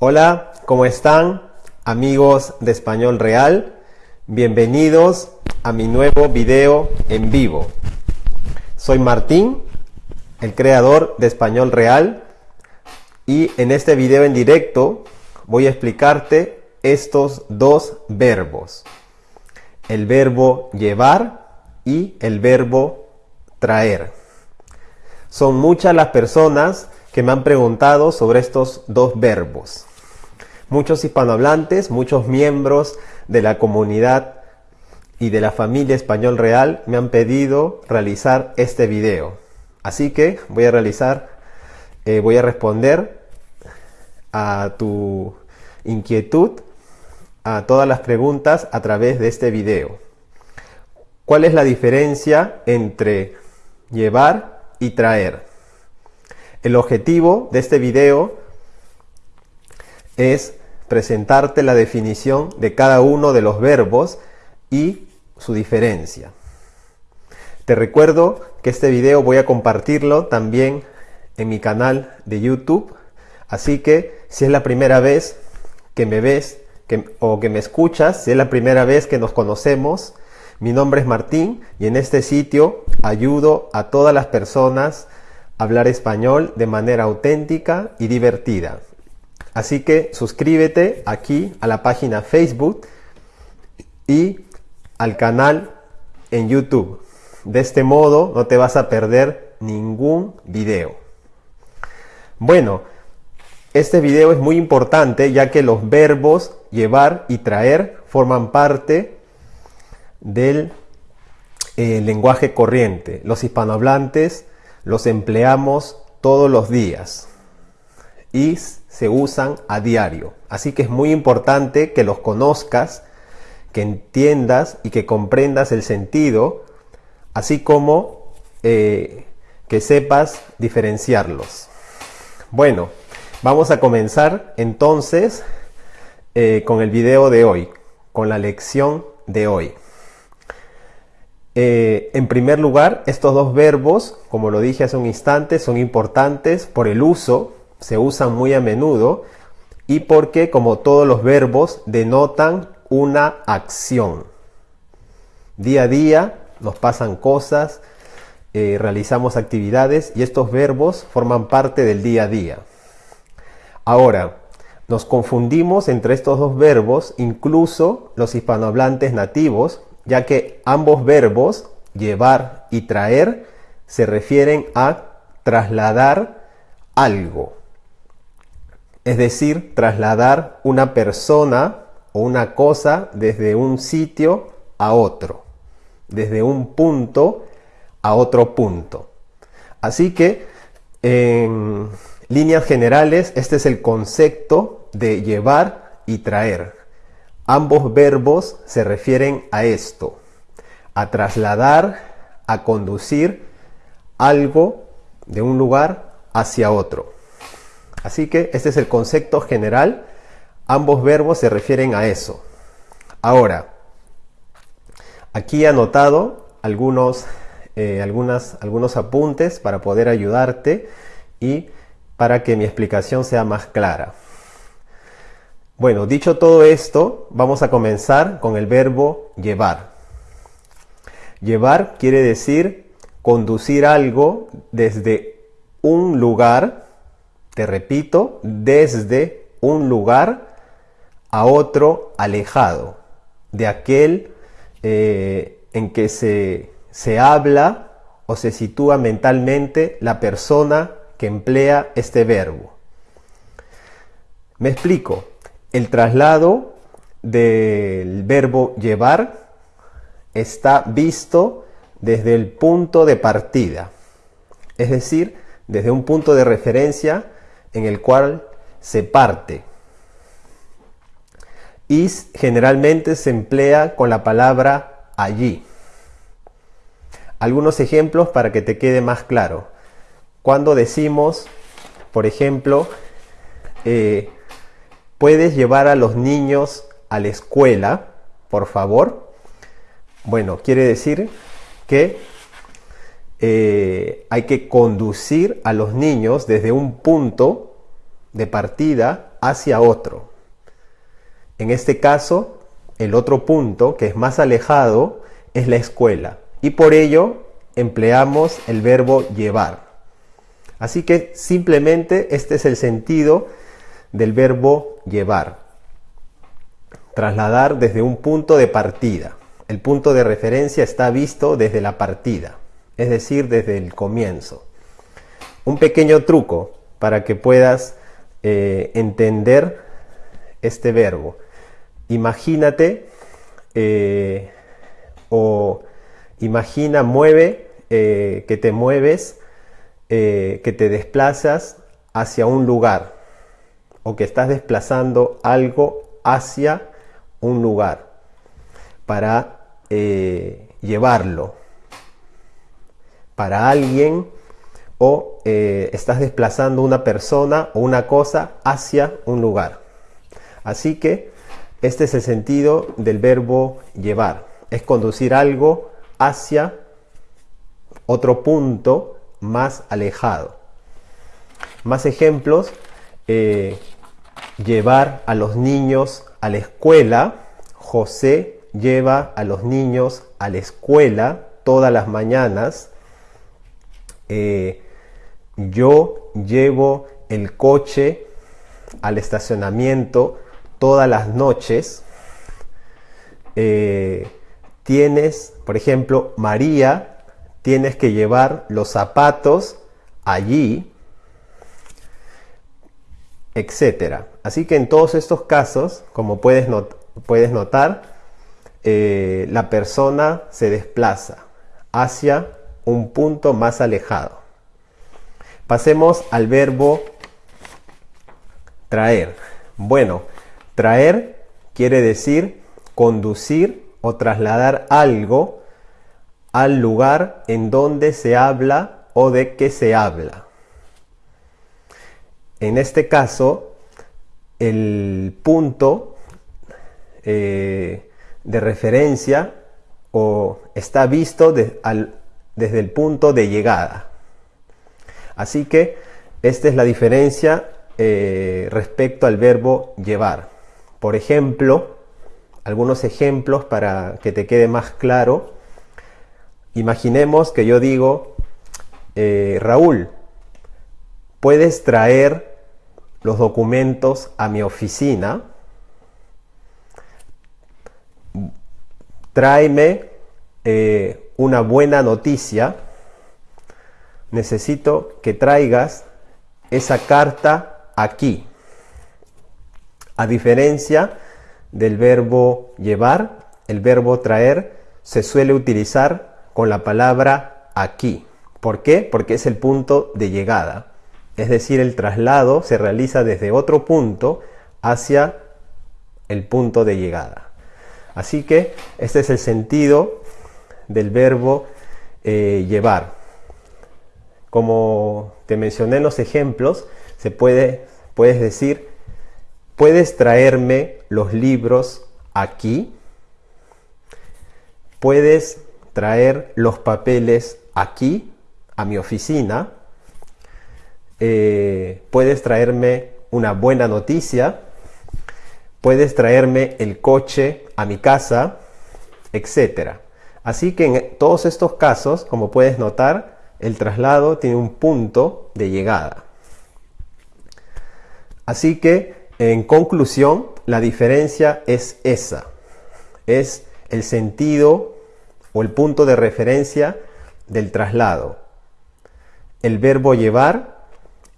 Hola, ¿cómo están amigos de Español Real? Bienvenidos a mi nuevo video en vivo. Soy Martín, el creador de Español Real y en este video en directo voy a explicarte estos dos verbos. El verbo llevar y el verbo traer. Son muchas las personas que me han preguntado sobre estos dos verbos. Muchos hispanohablantes, muchos miembros de la comunidad y de la familia Español Real me han pedido realizar este video. Así que voy a realizar, eh, voy a responder a tu inquietud, a todas las preguntas a través de este video. ¿Cuál es la diferencia entre llevar y traer? El objetivo de este video es presentarte la definición de cada uno de los verbos y su diferencia. Te recuerdo que este video voy a compartirlo también en mi canal de YouTube, así que si es la primera vez que me ves o que me escuchas, si es la primera vez que nos conocemos, mi nombre es Martín y en este sitio ayudo a todas las personas hablar español de manera auténtica y divertida. Así que suscríbete aquí a la página Facebook y al canal en YouTube. De este modo no te vas a perder ningún video. Bueno, este video es muy importante ya que los verbos llevar y traer forman parte del eh, lenguaje corriente. Los hispanohablantes los empleamos todos los días y se usan a diario. Así que es muy importante que los conozcas, que entiendas y que comprendas el sentido, así como eh, que sepas diferenciarlos. Bueno, vamos a comenzar entonces eh, con el video de hoy, con la lección de hoy. Eh, en primer lugar, estos dos verbos, como lo dije hace un instante, son importantes por el uso, se usan muy a menudo y porque, como todos los verbos, denotan una acción. Día a día nos pasan cosas, eh, realizamos actividades y estos verbos forman parte del día a día. Ahora, nos confundimos entre estos dos verbos, incluso los hispanohablantes nativos, ya que ambos verbos, llevar y traer, se refieren a trasladar algo. Es decir, trasladar una persona o una cosa desde un sitio a otro, desde un punto a otro punto. Así que, en líneas generales, este es el concepto de llevar y traer. Ambos verbos se refieren a esto, a trasladar, a conducir algo de un lugar hacia otro. Así que este es el concepto general. Ambos verbos se refieren a eso. Ahora, aquí he anotado algunos, eh, algunas, algunos apuntes para poder ayudarte y para que mi explicación sea más clara. Bueno, dicho todo esto, vamos a comenzar con el verbo llevar. Llevar quiere decir conducir algo desde un lugar, te repito, desde un lugar a otro alejado, de aquel eh, en que se, se habla o se sitúa mentalmente la persona que emplea este verbo. Me explico. El traslado del verbo llevar está visto desde el punto de partida, es decir, desde un punto de referencia en el cual se parte. Y generalmente se emplea con la palabra allí. Algunos ejemplos para que te quede más claro. Cuando decimos, por ejemplo, eh, ¿Puedes llevar a los niños a la escuela, por favor? Bueno, quiere decir que eh, hay que conducir a los niños desde un punto de partida hacia otro. En este caso, el otro punto que es más alejado es la escuela y por ello empleamos el verbo llevar. Así que simplemente este es el sentido del verbo llevar. Trasladar desde un punto de partida. El punto de referencia está visto desde la partida, es decir, desde el comienzo. Un pequeño truco para que puedas eh, entender este verbo. Imagínate eh, o imagina, mueve, eh, que te mueves, que te desplazas hacia un lugar o que estás desplazando algo hacia un lugar para llevarlo para alguien o eh, estás desplazando una persona o una cosa hacia un lugar. Así que este es el sentido del verbo llevar. Es conducir algo hacia otro punto más alejado. Más ejemplos. Eh, llevar a los niños a la escuela. José lleva a los niños a la escuela todas las mañanas. Eh, yo llevo el coche al estacionamiento todas las noches. Eh, tienes, por ejemplo, María, tienes que llevar los zapatos allí, Así que en todos estos casos, como puedes, puedes notar, eh, la persona se desplaza hacia un punto más alejado. Pasemos al verbo traer. Bueno, traer quiere decir conducir o trasladar algo al lugar en donde se habla o de que se habla. En este caso, el punto eh, de referencia o está visto desde el punto de llegada. Así que esta es la diferencia eh, respecto al verbo llevar. Por ejemplo, algunos ejemplos para que te quede más claro. Imaginemos que yo digo, eh, Raúl, ¿puedes traer los documentos a mi oficina? Tráeme eh, una buena noticia necesito que traigas esa carta aquí. A diferencia del verbo llevar, el verbo traer se suele utilizar con la palabra aquí. ¿Por qué? Porque es el punto de llegada. Es decir, el traslado se realiza desde otro punto hacia el punto de llegada. Así que este es el sentido del verbo eh, llevar. Como te mencioné en los ejemplos, se puede, puedes decir, ¿puedes traerme los libros aquí? ¿Puedes traer los papeles aquí, a mi oficina? Eh, ¿Puedes traerme una buena noticia? ¿Puedes traerme el coche a mi casa? Etcétera. Así que en todos estos casos, como puedes notar, el traslado tiene un punto de llegada. Así que, en conclusión, la diferencia es esa. Es el sentido o el punto de referencia del traslado. El verbo llevar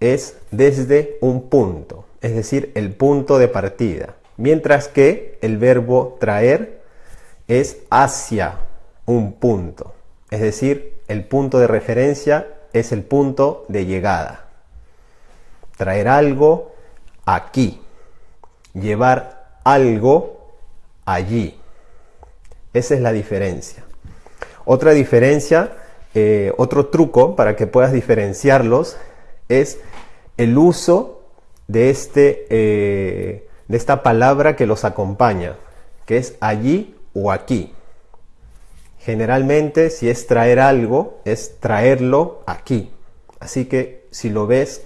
es desde un punto, es decir, el punto de partida. Mientras que el verbo traer es hacia un punto, es decir, el punto de referencia es el punto de llegada. Traer algo aquí. Llevar algo allí. Esa es la diferencia. Otra diferencia, eh, otro truco para que puedas diferenciarlos es el uso de, este, eh, de esta palabra que los acompaña, que es allí o aquí. Generalmente, si es traer algo, es traerlo aquí. Así que si lo ves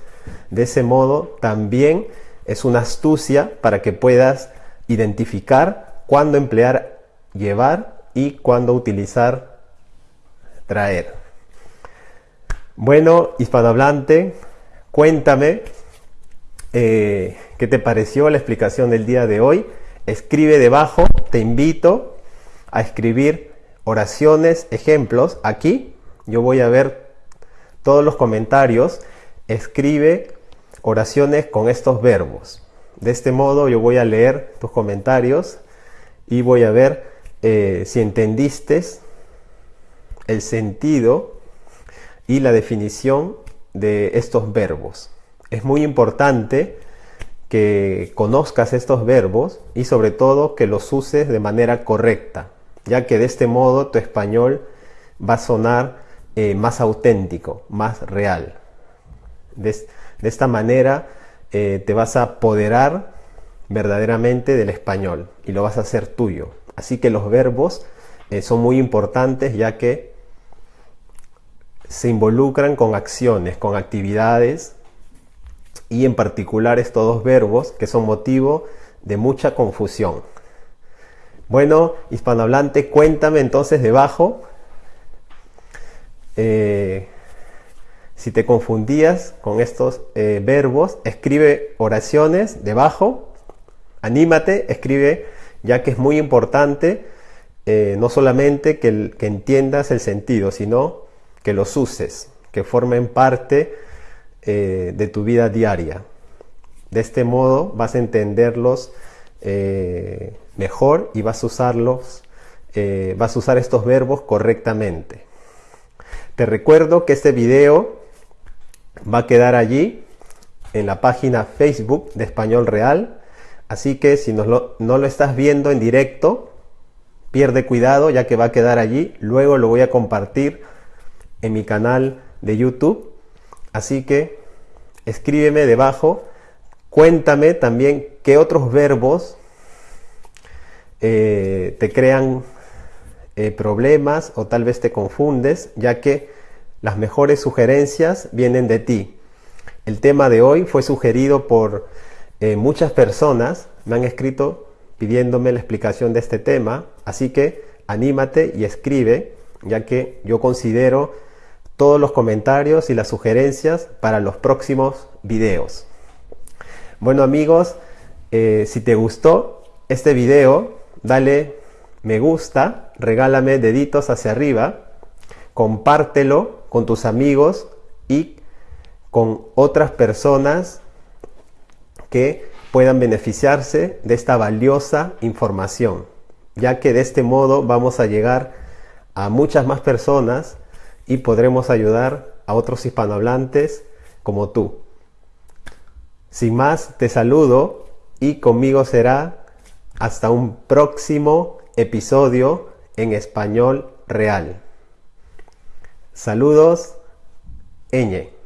De ese modo también es una astucia para que puedas identificar cuándo emplear llevar y cuándo utilizar traer. Bueno, hispanohablante, cuéntame eh, qué te pareció la explicación del día de hoy. Escribe debajo, te invito a escribir oraciones, ejemplos. Aquí yo voy a ver todos los comentarios. Escribe oraciones con estos verbos. De este modo yo voy a leer tus comentarios y voy a ver eh, si entendiste el sentido y la definición de estos verbos. Es muy importante que conozcas estos verbos y sobre todo que los uses de manera correcta, ya que de este modo tu español va a sonar eh, más auténtico, más real. De, esta manera eh, te vas a apoderar verdaderamente del español y lo vas a hacer tuyo. Así que los verbos eh, son muy importantes ya que se involucran con acciones, con actividades y en particular estos dos verbos que son motivo de mucha confusión. Bueno, hispanohablante, cuéntame entonces debajo eh, si te confundías con estos eh, verbos, escribe oraciones debajo, anímate, escribe, ya que es muy importante eh, no solamente que, que entiendas el sentido, sino que los uses, que formen parte de tu vida diaria. De este modo vas a entenderlos mejor y vas a usarlos, vas a usar estos verbos correctamente. Te recuerdo que este video va a quedar allí en la página Facebook de Español Real. Así que si no lo, no lo estás viendo en directo, pierde cuidado ya que va a quedar allí. Luego lo voy a compartir en mi canal de YouTube. Así que escríbeme debajo. Cuéntame también qué otros verbos eh, te crean eh, problemas o tal vez te confundes, ya que las mejores sugerencias vienen de ti. El tema de hoy fue sugerido por eh, muchas personas, me han escrito pidiéndome la explicación de este tema, así que anímate y escribe, ya que yo considero todos los comentarios y las sugerencias para los próximos videos. Bueno amigos, eh, si te gustó este video, dale me gusta, regálame deditos hacia arriba, compártelo con tus amigos y con otras personas que puedan beneficiarse de esta valiosa información, ya que de este modo vamos a llegar a muchas más personas y podremos ayudar a otros hispanohablantes como tú. Sin más, te saludo y conmigo será hasta un próximo episodio en español real. Saludos, Eñe.